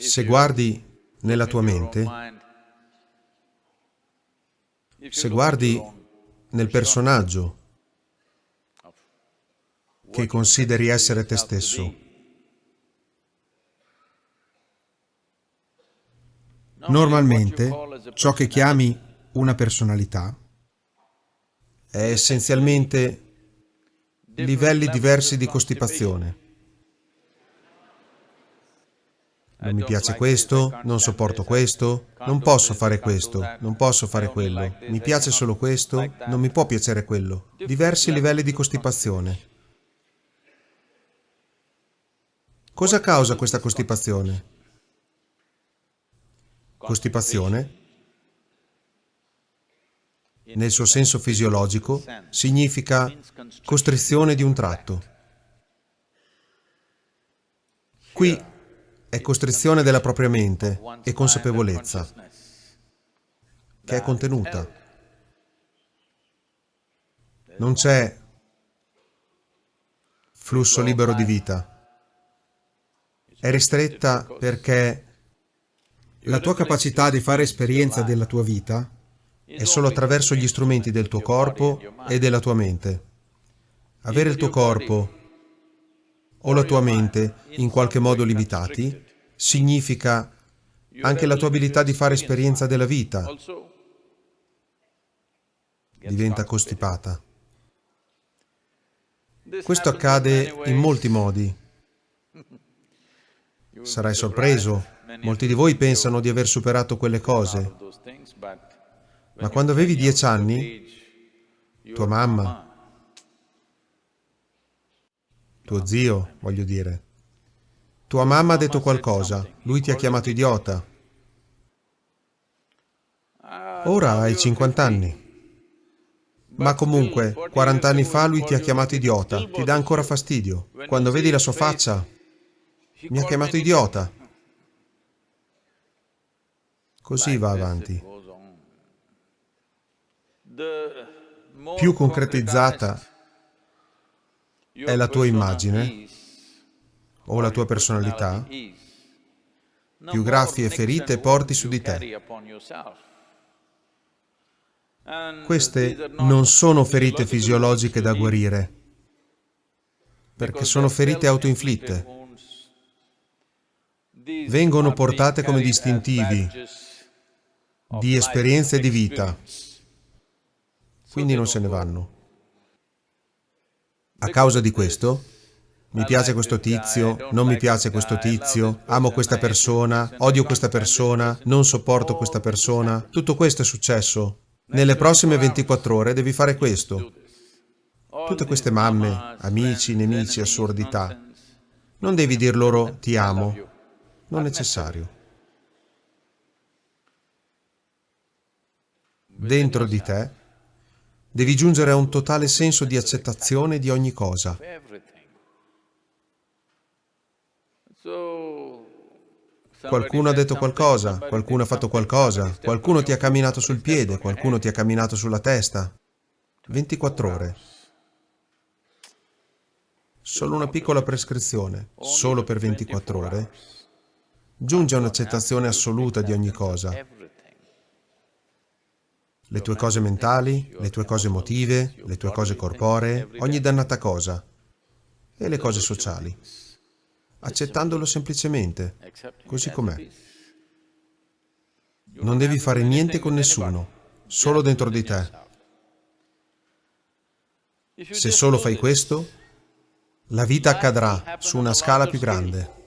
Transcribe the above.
Se guardi nella tua mente, se guardi nel personaggio che consideri essere te stesso, normalmente ciò che chiami una personalità è essenzialmente livelli diversi di costipazione. Non mi piace questo, non sopporto questo, non posso fare questo, non posso fare quello, mi piace solo questo, non mi può piacere quello. Diversi livelli di costipazione. Cosa causa questa costipazione? Costipazione, nel suo senso fisiologico, significa costrizione di un tratto. Qui è costrizione della propria mente e consapevolezza, che è contenuta. Non c'è flusso libero di vita. È ristretta perché la tua capacità di fare esperienza della tua vita è solo attraverso gli strumenti del tuo corpo e della tua mente. Avere il tuo corpo o la tua mente in qualche modo limitati, significa anche la tua abilità di fare esperienza della vita diventa costipata. Questo accade in molti modi. Sarai sorpreso, molti di voi pensano di aver superato quelle cose, ma quando avevi dieci anni, tua mamma, tuo zio, voglio dire. Tua mamma ha detto qualcosa, lui ti ha chiamato idiota. Ora hai 50 anni. Ma comunque, 40 anni fa lui ti ha chiamato idiota, ti dà ancora fastidio. Quando vedi la sua faccia, mi ha chiamato idiota. Così va avanti. Più concretizzata è la tua immagine o la tua personalità, più graffi e ferite porti su di te. Queste non sono ferite fisiologiche da guarire, perché sono ferite autoinflitte. Vengono portate come distintivi di esperienze di vita, quindi non se ne vanno. A causa di questo, mi piace questo tizio, non mi piace questo tizio, amo questa persona, odio questa persona, non sopporto questa persona. Tutto questo è successo. Nelle prossime 24 ore devi fare questo. Tutte queste mamme, amici, nemici, assurdità. Non devi dir loro ti amo. Non necessario. Dentro di te Devi giungere a un totale senso di accettazione di ogni cosa. Qualcuno ha detto qualcosa, qualcuno ha fatto qualcosa, qualcuno ti ha camminato sul piede, qualcuno ti ha camminato sulla testa. 24 ore. Solo una piccola prescrizione, solo per 24 ore, giunge a un'accettazione assoluta di ogni cosa. le tue cose mentali, le tue cose emotive, le tue cose corporee, ogni dannata cosa. E le cose sociali, accettandolo semplicemente, così com'è. Non devi fare niente con nessuno, solo dentro di te. Se solo fai questo, la vita accadrà su una scala più grande.